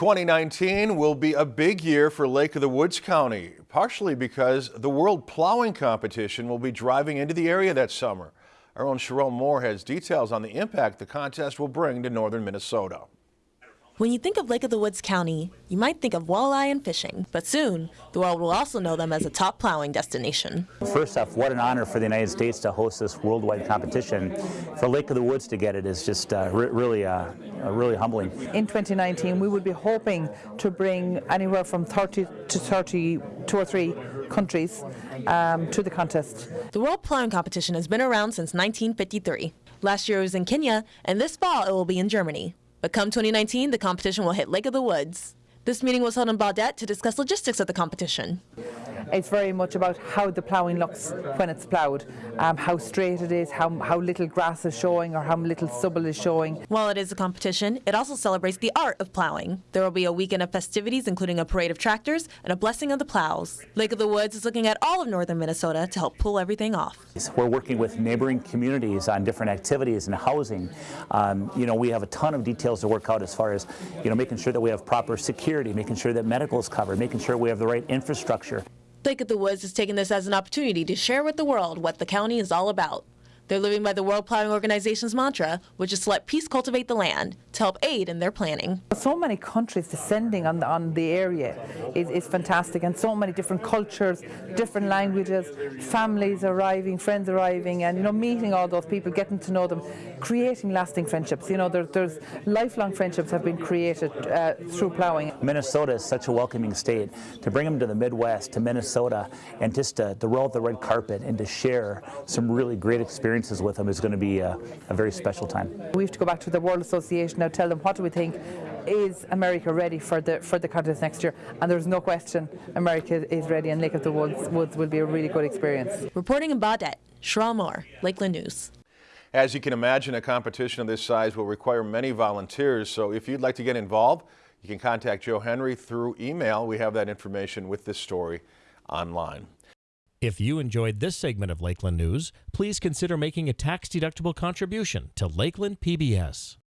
2019 will be a big year for Lake of the Woods County, partially because the World Plowing Competition will be driving into the area that summer. Our own Sherelle Moore has details on the impact the contest will bring to northern Minnesota. When you think of Lake of the Woods County, you might think of walleye and fishing, but soon the world will also know them as a top plowing destination. First off, what an honor for the United States to host this worldwide competition. For Lake of the Woods to get it is just uh, re really, uh, uh, really humbling. In 2019, we would be hoping to bring anywhere from 30 to 32 or three countries um, to the contest. The World Plowing Competition has been around since 1953. Last year it was in Kenya, and this fall it will be in Germany. But come 2019, the competition will hit Lake of the Woods. This meeting was held in Baudette to discuss logistics of the competition. It's very much about how the ploughing looks when it's ploughed, um, how straight it is, how, how little grass is showing or how little stubble is showing. While it is a competition, it also celebrates the art of ploughing. There will be a weekend of festivities including a parade of tractors and a blessing of the plows. Lake of the Woods is looking at all of northern Minnesota to help pull everything off. We're working with neighboring communities on different activities and housing. Um, you know, we have a ton of details to work out as far as, you know, making sure that we have proper security, making sure that medical is covered, making sure we have the right infrastructure. Lake of the Woods is taking this as an opportunity to share with the world what the county is all about. They're living by the World Plowing Organization's mantra, which is to let peace cultivate the land to help aid in their planning. So many countries descending on the, on the area is, is fantastic and so many different cultures, different languages, families arriving, friends arriving and you know meeting all those people, getting to know them, creating lasting friendships. You know there, there's lifelong friendships have been created uh, through ploughing. Minnesota is such a welcoming state. To bring them to the Midwest, to Minnesota and just to, to roll out the red carpet and to share some really great experiences experiences with them is going to be a, a very special time. We have to go back to the World Association now, tell them what do we think is America ready for the for the contest next year? And there's no question America is ready, and Lake of the Woods, Woods will be a really good experience. Reporting in Baudette, Sherelle Moore, Lakeland News. As you can imagine, a competition of this size will require many volunteers, so if you'd like to get involved, you can contact Joe Henry through email. We have that information with this story online. If you enjoyed this segment of Lakeland News, please consider making a tax-deductible contribution to Lakeland PBS.